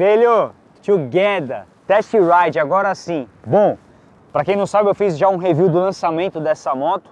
Filho, together, test ride, agora sim. Bom, para quem não sabe, eu fiz já um review do lançamento dessa moto.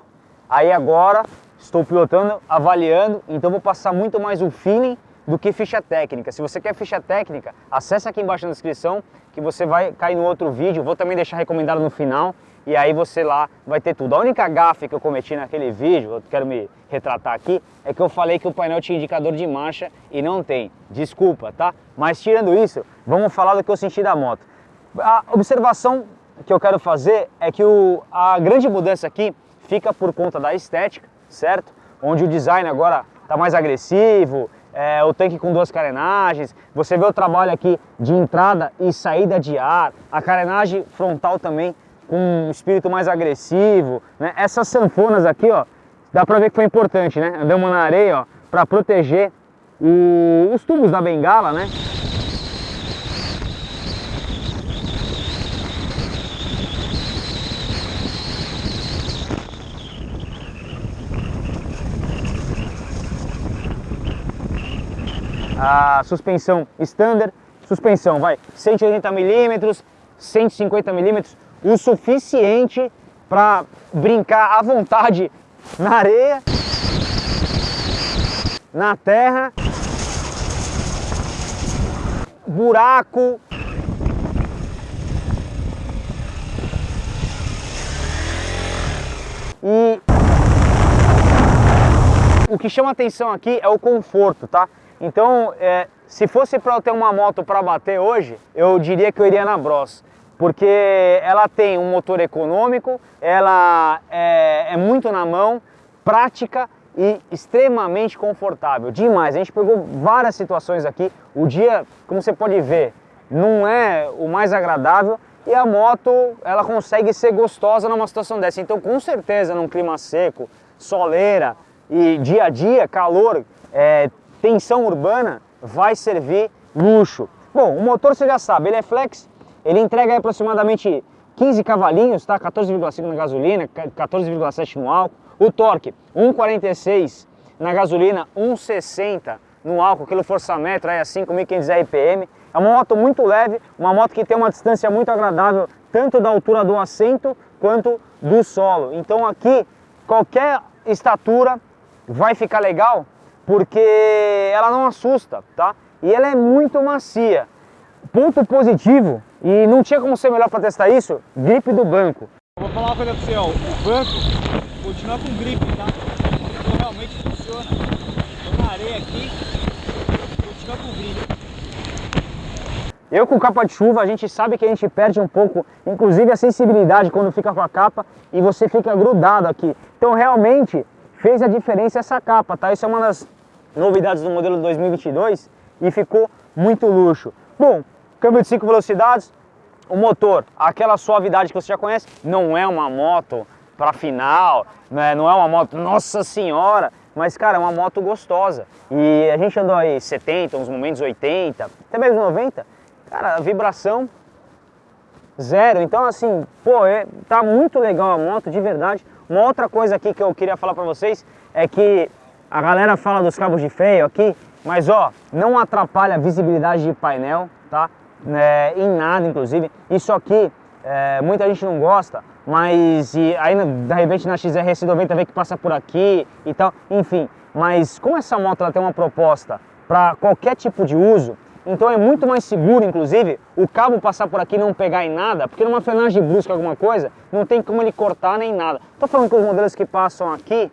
Aí agora estou pilotando, avaliando, então vou passar muito mais o feeling do que ficha técnica. Se você quer ficha técnica, acesse aqui embaixo na descrição que você vai cair no outro vídeo. Vou também deixar recomendado no final e aí você lá vai ter tudo. A única gafe que eu cometi naquele vídeo, eu quero me retratar aqui, é que eu falei que o painel tinha indicador de marcha e não tem. Desculpa, tá? Mas tirando isso, vamos falar do que eu senti da moto. A observação que eu quero fazer é que o, a grande mudança aqui fica por conta da estética, certo? Onde o design agora está mais agressivo, é, o tanque com duas carenagens, você vê o trabalho aqui de entrada e saída de ar, a carenagem frontal também com um espírito mais agressivo, né? Essas sanfonas aqui, ó, dá pra ver que foi importante, né? Andamos na areia, ó, pra proteger o, os tubos da bengala, né? A suspensão standard, suspensão vai 180 milímetros, 150 milímetros, o suficiente para brincar à vontade na areia, na terra, buraco. E o que chama atenção aqui é o conforto, tá? Então, é, se fosse para eu ter uma moto para bater hoje, eu diria que eu iria na Bros porque ela tem um motor econômico, ela é, é, muito na mão, prática e extremamente confortável, demais. A gente pegou várias situações aqui, o dia, como você pode ver, não é o mais agradável e a moto, ela consegue ser gostosa numa situação dessa. Então, com certeza, num clima seco, soleira e dia a dia, calor, é, tensão urbana, vai servir luxo. Bom, o motor você já sabe, ele é flex, ele entrega aproximadamente 15 cavalinhos, tá? 14,5 na gasolina, 14,7 no álcool. O torque, 1,46 na gasolina, 1,60 no álcool, quilo força-metro, aí a 5.500 RPM. É uma moto muito leve, uma moto que tem uma distância muito agradável, tanto da altura do assento quanto do solo. Então aqui, qualquer estatura vai ficar legal, porque ela não assusta, tá? E ela é muito macia. Ponto positivo e não tinha como ser melhor para testar isso, gripe do banco. Eu vou falar uma coisa para você, ó, o banco continua com gripe, tá? Então realmente funciona. Tô na areia aqui, continua com gripe. Eu com capa de chuva, a gente sabe que a gente perde um pouco, inclusive a sensibilidade quando fica com a capa e você fica grudado aqui. Então realmente fez a diferença essa capa, tá? Isso é uma das novidades do modelo 2022 e ficou muito luxo. Bom, câmbio de 5 velocidades, o motor, aquela suavidade que você já conhece, não é uma moto para final, né? não é uma moto, nossa senhora, mas cara, é uma moto gostosa. E a gente andou aí 70, uns momentos 80, até mesmo 90, cara, a vibração zero. Então assim, pô, é, tá muito legal a moto, de verdade. Uma outra coisa aqui que eu queria falar para vocês é que a galera fala dos cabos de freio aqui, mas ó, não atrapalha a visibilidade de painel, tá? É, em nada, inclusive. Isso aqui, é, muita gente não gosta, mas e aí de repente na XRS 90 vê que passa por aqui e tal, enfim. Mas como essa moto ela tem uma proposta para qualquer tipo de uso, então é muito mais seguro, inclusive, o cabo passar por aqui e não pegar em nada, porque numa frenagem brusca alguma coisa, não tem como ele cortar nem nada. Tô falando que os modelos que passam aqui,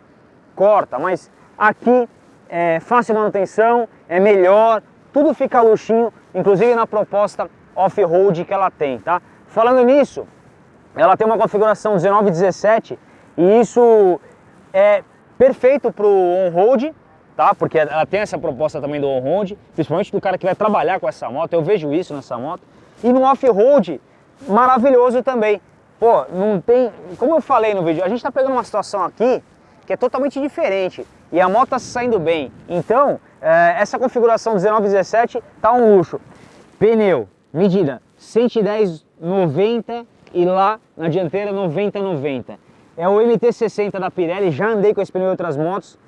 corta, mas aqui é fácil manutenção, é melhor, tudo fica luxinho, inclusive na proposta off-road que ela tem, tá? Falando nisso, ela tem uma configuração 1917 e isso é perfeito para o on-road, tá? Porque ela tem essa proposta também do on-road, principalmente do cara que vai trabalhar com essa moto, eu vejo isso nessa moto. E no off-road, maravilhoso também. Pô, não tem... Como eu falei no vídeo, a gente está pegando uma situação aqui que é totalmente diferente e a moto está saindo bem. Então, é, essa configuração 1917 tá um luxo. Pneu, medida 110 90 e lá na dianteira 90 90. É o MT60 da Pirelli, já andei com esse pneu em outras motos.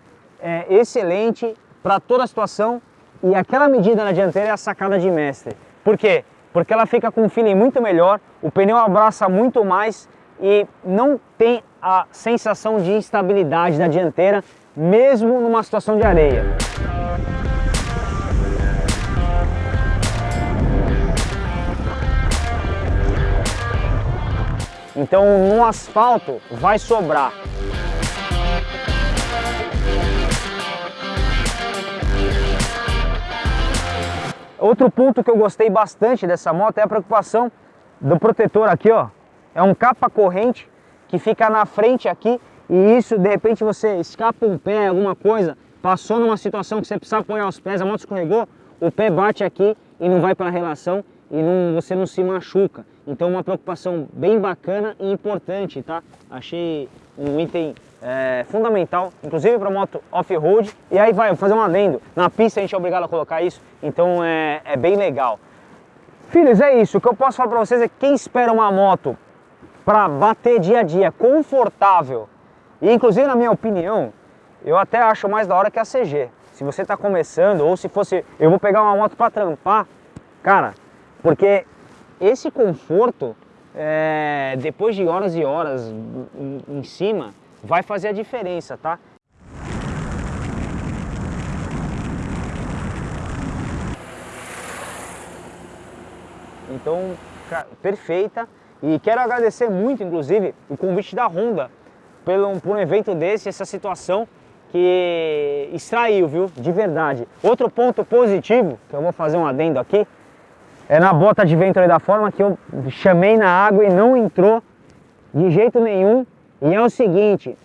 É excelente para toda a situação e aquela medida na dianteira é a sacada de mestre. Por quê? Porque ela fica com um feeling muito melhor, o pneu abraça muito mais e não tem a sensação de instabilidade da dianteira, mesmo numa situação de areia. Então no asfalto vai sobrar. Outro ponto que eu gostei bastante dessa moto é a preocupação do protetor aqui, ó. É um capa corrente que fica na frente aqui e isso, de repente, você escapa um pé, alguma coisa, passou numa situação que você precisa apoiar os pés, a moto escorregou, o pé bate aqui e não vai para a relação e não, você não se machuca. Então uma preocupação bem bacana e importante, tá? Achei um item é, fundamental, inclusive para moto off-road. E aí vai, vou fazer um adendo. Na pista a gente é obrigado a colocar isso, então é, é bem legal. Filhos, é isso. O que eu posso falar para vocês é que quem espera uma moto para bater dia a dia, confortável, e inclusive na minha opinião, eu até acho mais da hora que a CG. Se você está começando, ou se fosse, eu vou pegar uma moto para trampar, cara, porque esse conforto, é, depois de horas e horas em, em cima, vai fazer a diferença, tá? Então, perfeita. E quero agradecer muito, inclusive, o convite da Honda pelo, por um evento desse, essa situação que extraiu, viu? De verdade. Outro ponto positivo, que eu vou fazer um adendo aqui, é na bota de vento da forma que eu chamei na água e não entrou de jeito nenhum. E é o seguinte,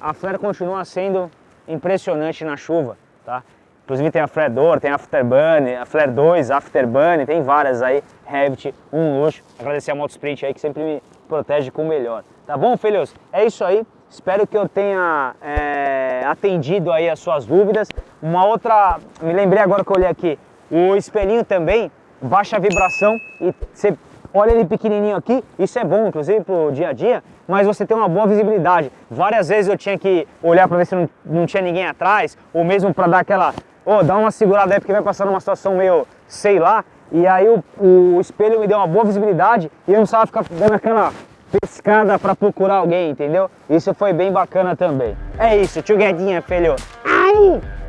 a flare continua sendo impressionante na chuva, tá? Inclusive tem a flare door, tem a afterburn, a flare 2, afterburn, tem várias aí, Revit, um luxo. Agradecer a Moto Sprint aí que sempre me protege com o melhor. Tá bom, filhos? É isso aí. Espero que eu tenha é, atendido aí as suas dúvidas. Uma outra, me lembrei agora que eu olhei aqui, o espelhinho também baixa vibração e você olha ele pequenininho aqui, isso é bom inclusive pro dia a dia, mas você tem uma boa visibilidade. Várias vezes eu tinha que olhar para ver se não, não tinha ninguém atrás, ou mesmo para dar aquela, oh, dar uma segurada aí porque vai passar numa situação meio, sei lá, e aí o, o espelho me deu uma boa visibilidade e eu não precisava ficar dando aquela pescada para procurar alguém, entendeu? Isso foi bem bacana também. É isso, tio Guedinha, filho. Ai!